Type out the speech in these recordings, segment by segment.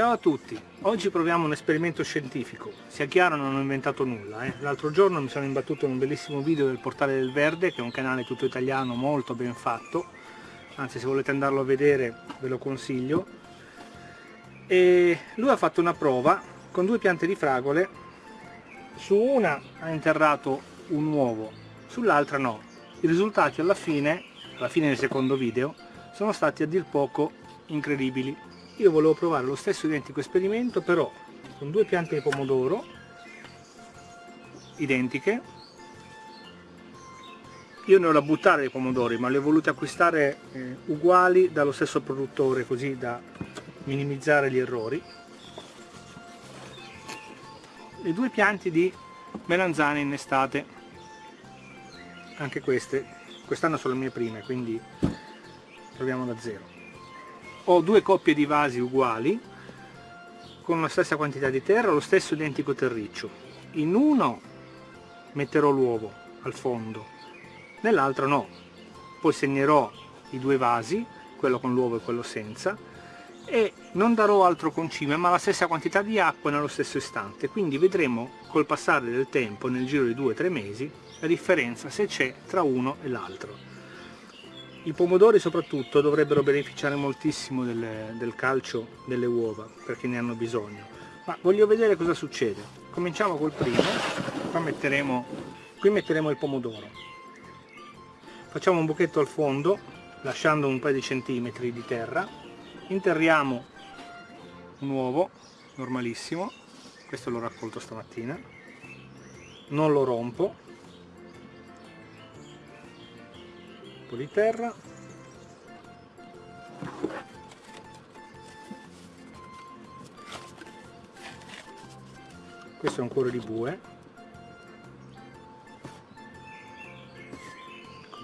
Ciao a tutti, oggi proviamo un esperimento scientifico, sia chiaro non ho inventato nulla, eh? l'altro giorno mi sono imbattuto in un bellissimo video del Portale del Verde che è un canale tutto italiano molto ben fatto, anzi se volete andarlo a vedere ve lo consiglio, e lui ha fatto una prova con due piante di fragole, su una ha interrato un uovo, sull'altra no, i risultati alla fine, alla fine del secondo video, sono stati a dir poco incredibili io volevo provare lo stesso identico esperimento però con due piante di pomodoro identiche. Io ne ho da buttare dei pomodori ma li ho voluti acquistare eh, uguali dallo stesso produttore così da minimizzare gli errori. Le due piante di melanzane in estate anche queste. Quest'anno sono le mie prime quindi proviamo da zero ho due coppie di vasi uguali con la stessa quantità di terra, lo stesso identico terriccio. In uno metterò l'uovo al fondo, nell'altro no. Poi segnerò i due vasi, quello con l'uovo e quello senza, e non darò altro concime ma la stessa quantità di acqua nello stesso istante. Quindi vedremo col passare del tempo, nel giro di 2-3 mesi, la differenza se c'è tra uno e l'altro. I pomodori soprattutto dovrebbero beneficiare moltissimo del, del calcio delle uova perché ne hanno bisogno. Ma voglio vedere cosa succede. Cominciamo col primo, qua metteremo, qui metteremo il pomodoro. Facciamo un buchetto al fondo, lasciando un paio di centimetri di terra. Interriamo un uovo, normalissimo, questo l'ho raccolto stamattina. Non lo rompo, po' di terra. Questo è un cuore di bue.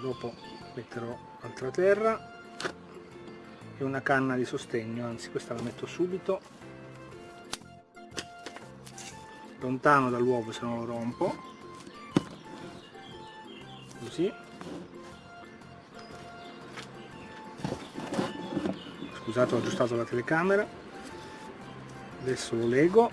Dopo metterò altra terra. E una canna di sostegno anzi questa la metto subito. Lontano dall'uovo se non lo rompo. Così scusate ho aggiustato la telecamera. Adesso lo lego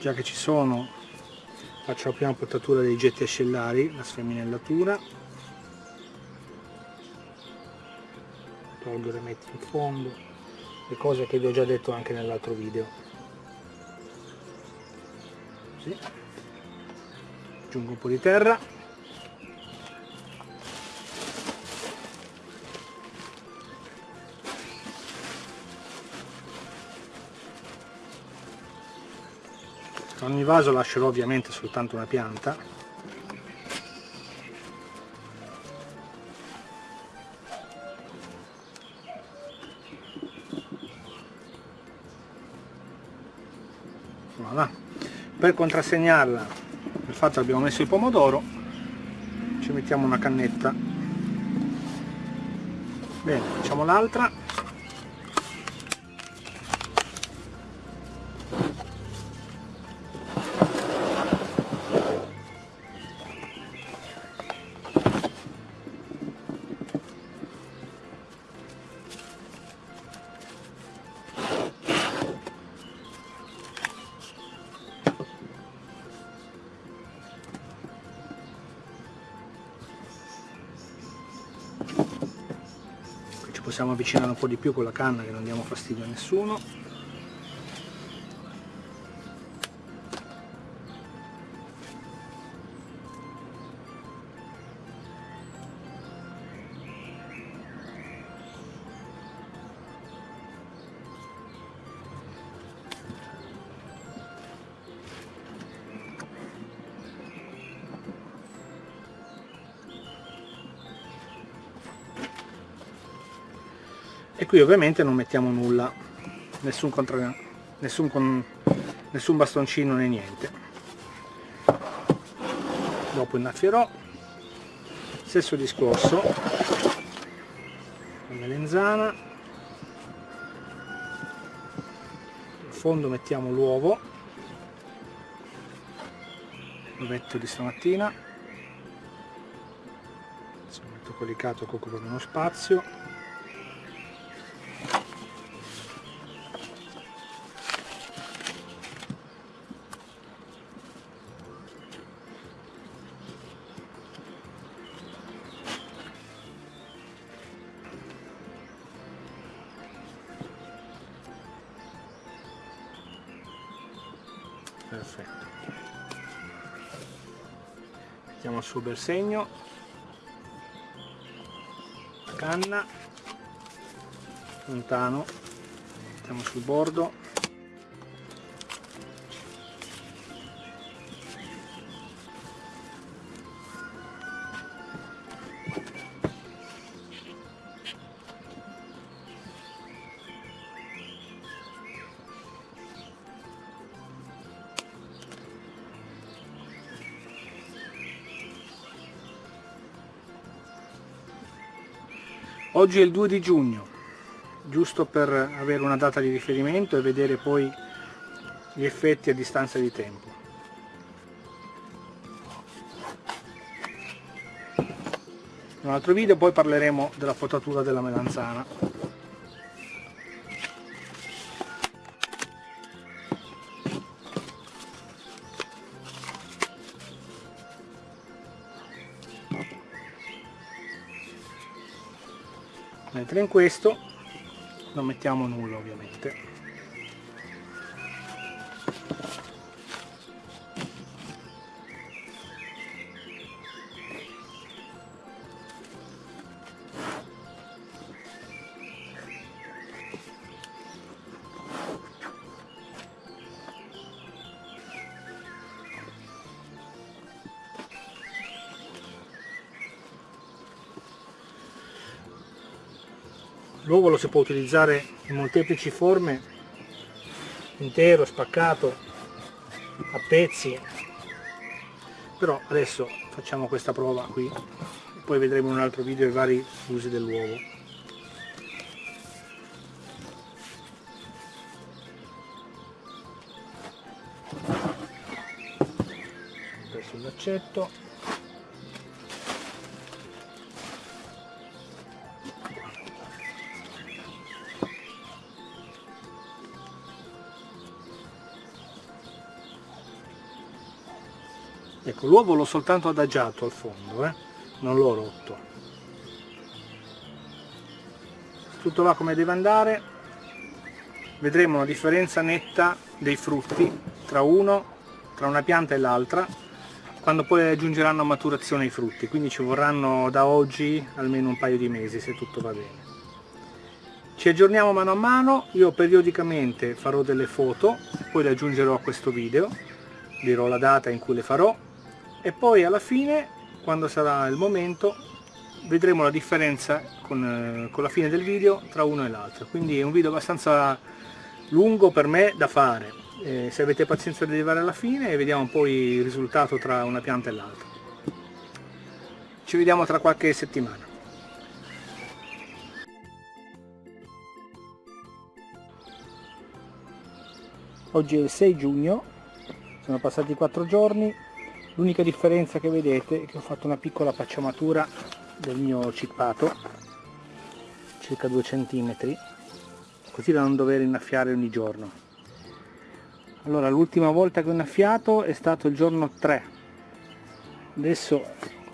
già che ci sono faccio la prima potatura dei getti ascellari la sfemminellatura tolgo e metto in fondo le cose che vi ho già detto anche nell'altro video. Così aggiungo un po' di terra ogni vaso lascerò ovviamente soltanto una pianta. Voilà. per contrassegnarla il fatto che abbiamo messo il pomodoro. Ci mettiamo una cannetta. Bene facciamo l'altra possiamo avvicinare un po' di più con la canna che non diamo fastidio a nessuno qui ovviamente non mettiamo nulla nessun, contra... nessun, con... nessun bastoncino né niente. Dopo innaffierò stesso discorso la melenzana in fondo mettiamo l'uovo l'ovetto di stamattina adesso metto colicato che occupa meno spazio perfetto. Mettiamo il suo bel segno canna. Lontano. Mettiamo sul bordo Oggi è il 2 di giugno, giusto per avere una data di riferimento e vedere poi gli effetti a distanza di tempo. In un altro video poi parleremo della potatura della melanzana. Mentre in questo non mettiamo nulla ovviamente l'uovo lo si può utilizzare in molteplici forme intero, spaccato a pezzi. Però adesso facciamo questa prova qui poi vedremo in un altro video i vari usi dell'uovo. Presso il laccetto ecco l'uovo l'ho soltanto adagiato al fondo eh? non l'ho rotto. Tutto va come deve andare. Vedremo una differenza netta dei frutti tra uno tra una pianta e l'altra quando poi aggiungeranno a maturazione i frutti. Quindi ci vorranno da oggi almeno un paio di mesi se tutto va bene. Ci aggiorniamo mano a mano. Io periodicamente farò delle foto poi le aggiungerò a questo video. Dirò la data in cui le farò e poi alla fine quando sarà il momento vedremo la differenza con, eh, con la fine del video tra uno e l'altro. Quindi è un video abbastanza lungo per me da fare. Eh, se avete pazienza di arrivare alla fine vediamo poi il risultato tra una pianta e l'altra. Ci vediamo tra qualche settimana. Oggi è il 6 giugno sono passati 4 giorni l'unica differenza che vedete è che ho fatto una piccola pacciamatura del mio cippato circa 2 cm così da non dover innaffiare ogni giorno. Allora l'ultima volta che ho innaffiato è stato il giorno 3 adesso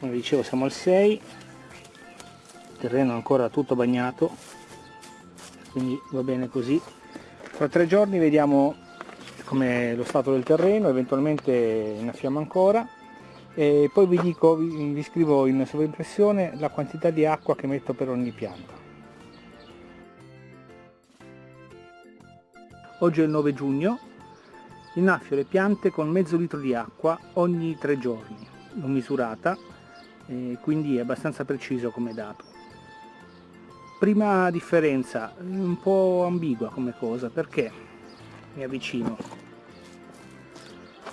come dicevo siamo al 6 il terreno ancora tutto bagnato quindi va bene così. Fra tre giorni vediamo come lo stato del terreno, eventualmente innaffiamo ancora e poi vi dico, vi, vi scrivo in sovraimpressione la quantità di acqua che metto per ogni pianta. Oggi è il 9 giugno, innaffio le piante con mezzo litro di acqua ogni tre giorni, l'ho misurata, e quindi è abbastanza preciso come dato. Prima differenza, un po' ambigua come cosa, perché mi avvicino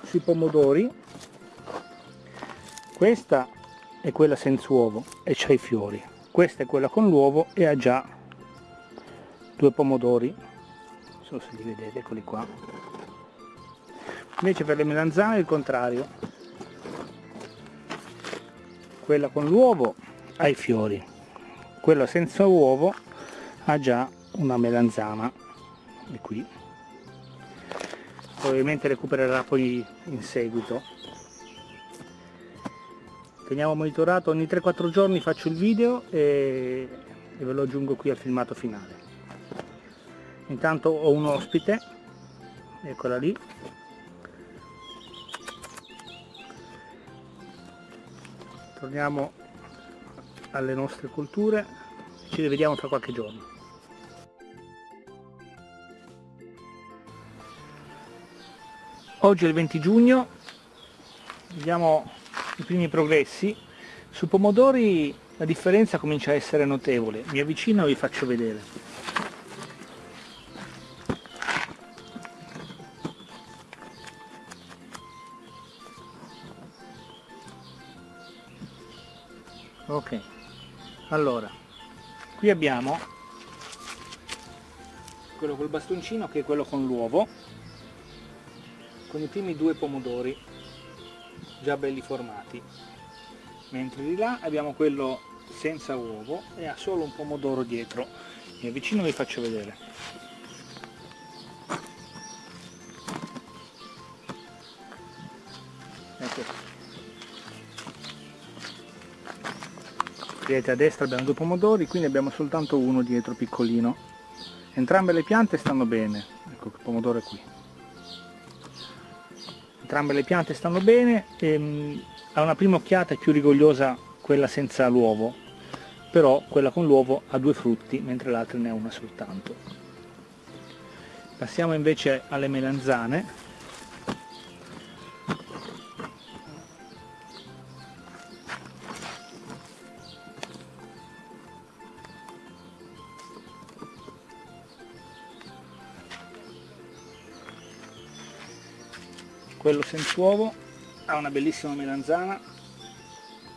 sui pomodori questa è quella senza uovo e c'ha i fiori. Questa è quella con l'uovo e ha già due pomodori. Non so se li vedete eccoli qua. Invece per le melanzane è il contrario. Quella con l'uovo ha i fiori. Quella senza uovo ha già una melanzana. E qui. Probabilmente recupererà poi in seguito teniamo monitorato ogni 3-4 giorni faccio il video e, e ve lo aggiungo qui al filmato finale. Intanto ho un ospite eccola lì. Torniamo alle nostre culture ci rivediamo tra qualche giorno. Oggi è il 20 giugno vediamo i primi progressi. Sui pomodori la differenza comincia a essere notevole. Mi avvicino e vi faccio vedere. Ok allora qui abbiamo quello col bastoncino che è quello con l'uovo con i primi due pomodori già belli formati. Mentre di là abbiamo quello senza uovo e ha solo un pomodoro dietro. Mi avvicino e vi faccio vedere. Ecco. Vedete a destra abbiamo due pomodori qui ne abbiamo soltanto uno dietro piccolino. Entrambe le piante stanno bene. Ecco il pomodoro è qui entrambe le piante stanno bene ehm, a una prima occhiata è più rigogliosa quella senza l'uovo però quella con l'uovo ha due frutti mentre l'altra ne ha una soltanto. Passiamo invece alle melanzane quello senza uovo ha una bellissima melanzana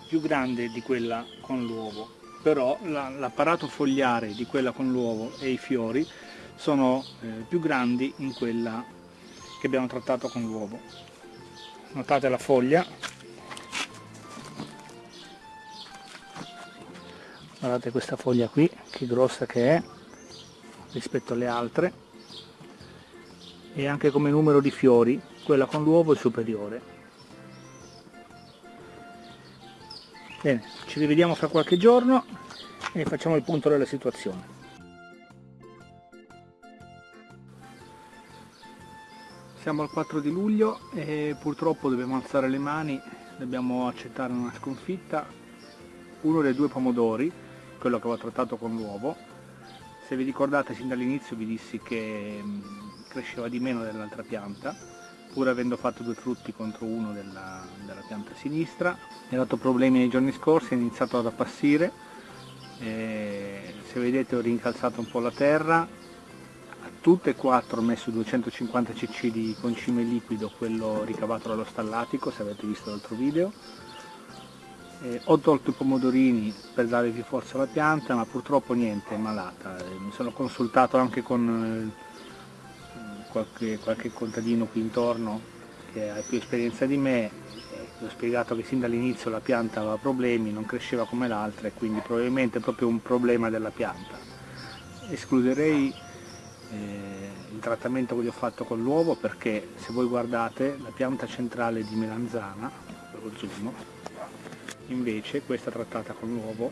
più grande di quella con l'uovo. Però l'apparato fogliare di quella con l'uovo e i fiori sono eh, più grandi in quella che abbiamo trattato con l'uovo. Notate la foglia. Guardate questa foglia qui che grossa che è rispetto alle altre. E anche come numero di fiori quella con l'uovo è superiore. Bene ci rivediamo fra qualche giorno e facciamo il punto della situazione. Siamo al 4 di luglio e purtroppo dobbiamo alzare le mani dobbiamo accettare una sconfitta. Uno dei due pomodori quello che avevo trattato con l'uovo. Se vi ricordate sin dall'inizio vi dissi che mm, cresceva di meno dell'altra pianta pur avendo fatto due frutti contro uno della, della pianta sinistra. Mi ha dato problemi nei giorni scorsi, è iniziato ad appassire. E se vedete ho rincalzato un po' la terra. A tutte e quattro ho messo 250 cc di concime liquido quello ricavato dallo stallatico se avete visto l'altro video. Eh, ho tolto i pomodorini per dare più forza alla pianta ma purtroppo niente, è malata. Eh, mi sono consultato anche con eh, qualche, qualche contadino qui intorno che ha più esperienza di me gli ho spiegato che sin dall'inizio la pianta aveva problemi, non cresceva come l'altra e quindi probabilmente è proprio un problema della pianta. Escluderei eh, il trattamento che gli ho fatto con l'uovo perché se voi guardate la pianta centrale di melanzana, lo zoom, invece questa trattata con l'uovo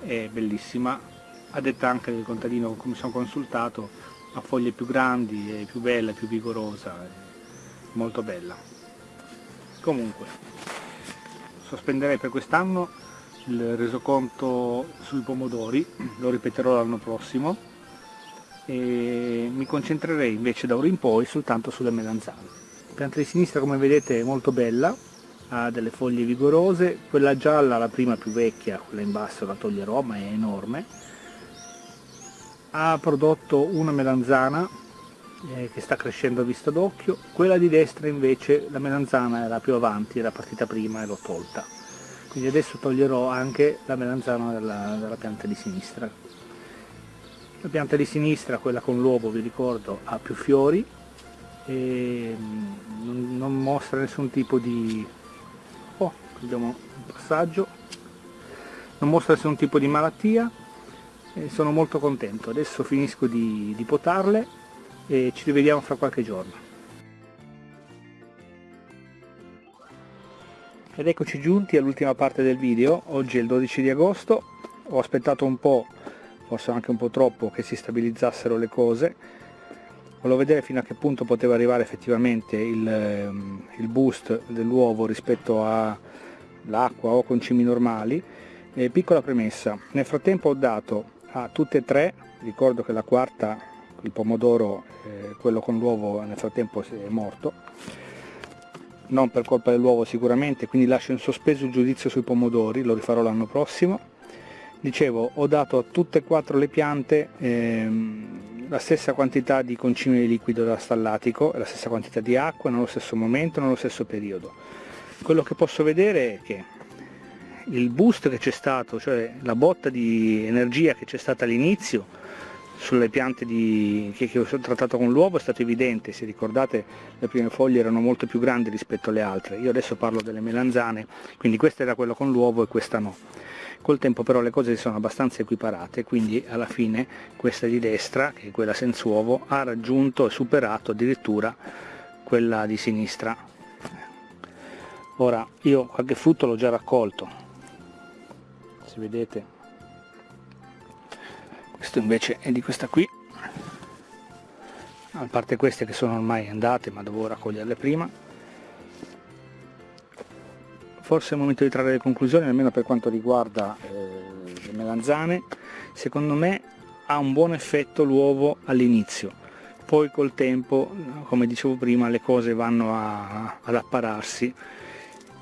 è bellissima, a detta anche del contadino con cui mi sono consultato ha foglie più grandi, più bella, più vigorosa, molto bella. Comunque, sospenderei per quest'anno il resoconto sui pomodori, lo ripeterò l'anno prossimo, e mi concentrerei invece da ora in poi soltanto sulle melanzane. La pianta di sinistra come vedete è molto bella, ha delle foglie vigorose, quella gialla, la prima più vecchia, quella in basso la toglierò ma è enorme, ha prodotto una melanzana eh, che sta crescendo a vista d'occhio, quella di destra invece la melanzana era più avanti, era partita prima e l'ho tolta. Quindi adesso toglierò anche la melanzana della, della pianta di sinistra. La pianta di sinistra, quella con l'uovo vi ricordo, ha più fiori e mm, non mostra nessun tipo di... oh, abbiamo un passaggio non mostra nessun tipo di malattia sono molto contento. Adesso finisco di, di potarle e ci rivediamo fra qualche giorno. Ed eccoci giunti all'ultima parte del video. Oggi è il 12 di agosto. Ho aspettato un po' forse anche un po' troppo che si stabilizzassero le cose. Volevo vedere fino a che punto poteva arrivare effettivamente il, ehm, il boost dell'uovo rispetto all'acqua o concimi normali. Eh, piccola premessa, nel frattempo ho dato a tutte e tre, ricordo che la quarta, il pomodoro, eh, quello con l'uovo nel frattempo è morto, non per colpa dell'uovo sicuramente, quindi lascio in sospeso il giudizio sui pomodori, lo rifarò l'anno prossimo. Dicevo, ho dato a tutte e quattro le piante ehm, la stessa quantità di concime di liquido da stallatico, la stessa quantità di acqua, nello stesso momento, nello stesso periodo. Quello che posso vedere è che il boost che c'è stato, cioè la botta di energia che c'è stata all'inizio sulle piante di, che, che, ho trattato con l'uovo è stato evidente, se ricordate le prime foglie erano molto più grandi rispetto alle altre, io adesso parlo delle melanzane, quindi questa era quella con l'uovo e questa no. Col tempo però le cose si sono abbastanza equiparate, quindi alla fine questa di destra, che è quella senza uovo, ha raggiunto e superato addirittura quella di sinistra. Ora io qualche frutto l'ho già raccolto, se vedete. Questo invece è di questa qui. A parte queste che sono ormai andate ma dovevo raccoglierle prima. Forse è il momento di trarre le conclusioni almeno per quanto riguarda eh, le melanzane. Secondo me ha un buon effetto l'uovo all'inizio. Poi col tempo come dicevo prima le cose vanno a, ad appararsi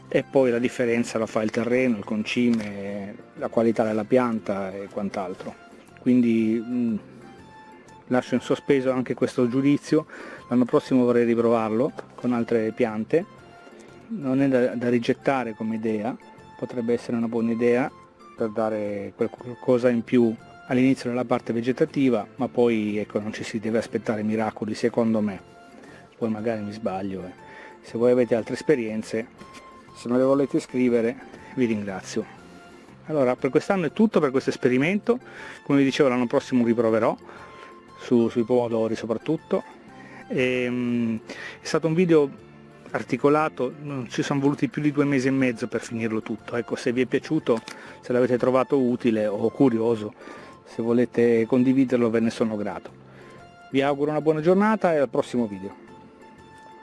e poi la differenza la fa il terreno, il concime, la qualità della pianta e quant'altro. Quindi mh, lascio in sospeso anche questo giudizio, l'anno prossimo vorrei riprovarlo con altre piante, non è da, da rigettare come idea, potrebbe essere una buona idea per dare qualcosa in più all'inizio della parte vegetativa, ma poi ecco, non ci si deve aspettare miracoli secondo me, poi magari mi sbaglio. Eh. Se voi avete altre esperienze se me le volete scrivere vi ringrazio. Allora per quest'anno è tutto per questo esperimento. Come vi dicevo l'anno prossimo riproverò su, sui pomodori soprattutto. E, um, è stato un video articolato, ci sono voluti più di due mesi e mezzo per finirlo tutto. Ecco se vi è piaciuto, se l'avete trovato utile o curioso se volete condividerlo ve ne sono grato. Vi auguro una buona giornata e al prossimo video